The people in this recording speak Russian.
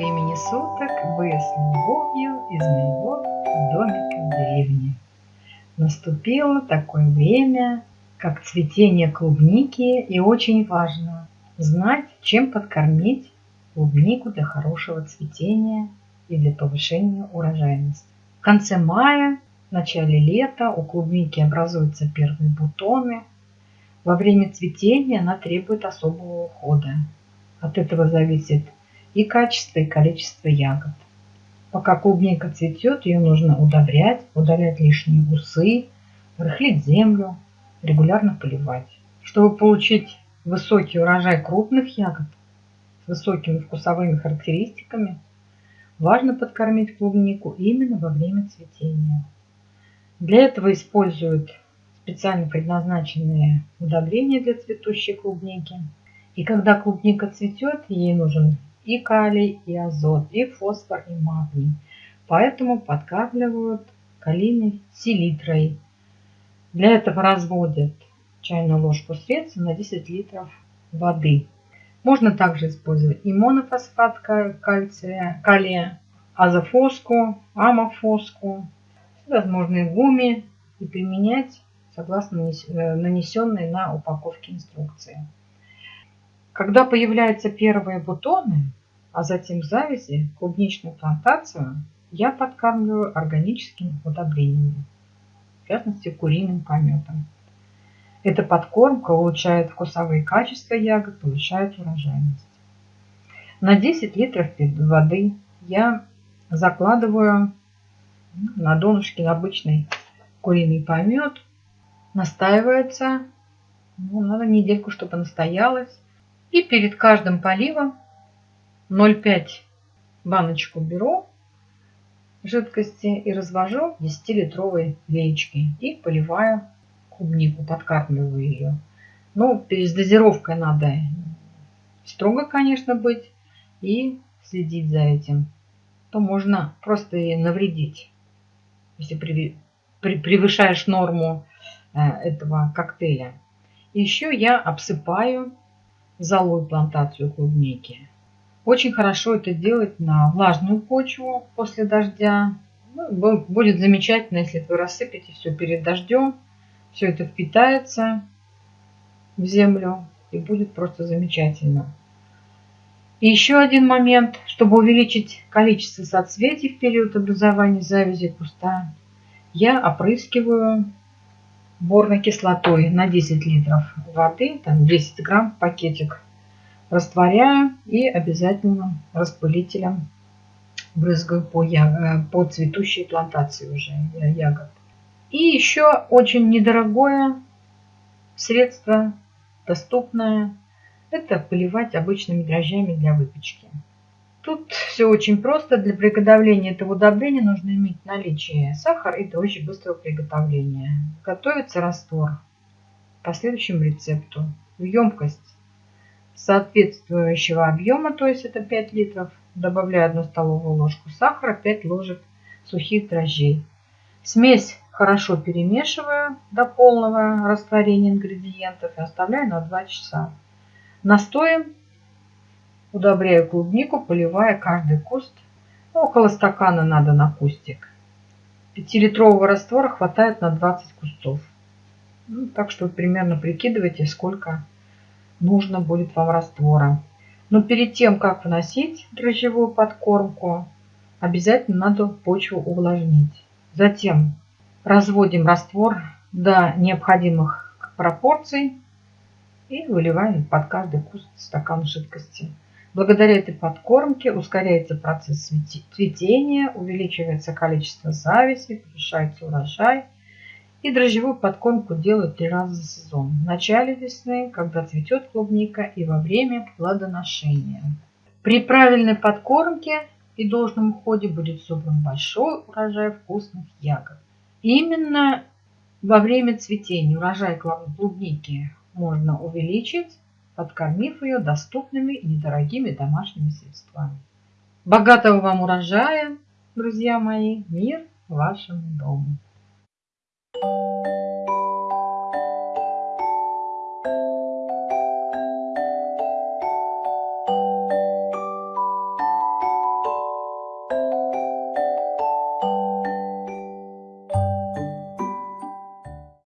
времени суток вы с любовью из моего домика в деревне. Наступило такое время, как цветение клубники, и очень важно знать, чем подкормить клубнику для хорошего цветения и для повышения урожайности. В конце мая, в начале лета у клубники образуются первые бутоны. Во время цветения она требует особого ухода. От этого зависит и качество, и количество ягод. Пока клубника цветет, ее нужно удобрять, удалять лишние усы, рыхлить землю, регулярно поливать. Чтобы получить высокий урожай крупных ягод с высокими вкусовыми характеристиками, важно подкормить клубнику именно во время цветения. Для этого используют специально предназначенные удобрения для цветущей клубники. И когда клубника цветет, ей нужен и калий, и азот, и фосфор, и магний. Поэтому подкармливают калийной селитрой. Для этого разводят чайную ложку средства на 10 литров воды. Можно также использовать и монофосфат кальция, калия, азофоску, амофоску, возможные гуми и применять согласно э, нанесенной на упаковке инструкции. Когда появляются первые бутоны, а затем завязи, клубничную плантацию я подкармливаю органическими удобрениями, в частности куриным пометом. Эта подкормка улучшает вкусовые качества ягод, повышает урожайность. На 10 литров воды я закладываю на донышке обычный куриный помет. Настаивается, ну, надо недельку, чтобы настоялась. И перед каждым поливом 0,5 баночку беру жидкости и развожу 10-литровой леечки и поливаю клубнику, подкармливаю ее. Ну, перед дозировкой надо строго, конечно, быть и следить за этим. То можно просто и навредить, если при, при, превышаешь норму э, этого коктейля. Еще я обсыпаю золой плантацию клубники. Очень хорошо это делать на влажную почву после дождя. Ну, будет замечательно, если вы рассыпете все перед дождем. Все это впитается в землю и будет просто замечательно. И еще один момент, чтобы увеличить количество соцветий в период образования завязи куста, я опрыскиваю борной кислотой на 10 литров воды, там 10 грамм пакетик, растворяю и обязательно распылителем брызгаю по, я, по цветущей плантации уже ягод. И еще очень недорогое средство, доступное, это поливать обычными дрожжами для выпечки. Тут все очень просто. Для приготовления этого удобрения нужно иметь наличие сахара и дрожжи быстрого приготовления. Готовится раствор по следующему рецепту. В емкость соответствующего объема, то есть это 5 литров, добавляю 1 столовую ложку сахара, 5 ложек сухих дрожжей. Смесь хорошо перемешиваю до полного растворения ингредиентов и оставляю на 2 часа. Настоем Удобряю клубнику, поливая каждый куст. Ну, около стакана надо на кустик. Пятилитрового раствора хватает на 20 кустов. Ну, так что примерно прикидывайте, сколько нужно будет вам раствора. Но перед тем, как вносить дрожжевую подкормку, обязательно надо почву увлажнить. Затем разводим раствор до необходимых пропорций и выливаем под каждый куст стакан жидкости. Благодаря этой подкормке ускоряется процесс цветения, увеличивается количество завязи, повышается урожай. И дрожжевую подкормку делают три раза за сезон. В начале весны, когда цветет клубника, и во время плодоношения. При правильной подкормке и должном уходе будет собран большой урожай вкусных ягод. Именно во время цветения урожай клубники можно увеличить подкормив ее доступными и недорогими домашними средствами. Богатого вам урожая, друзья мои, мир вашему дому! Thank you.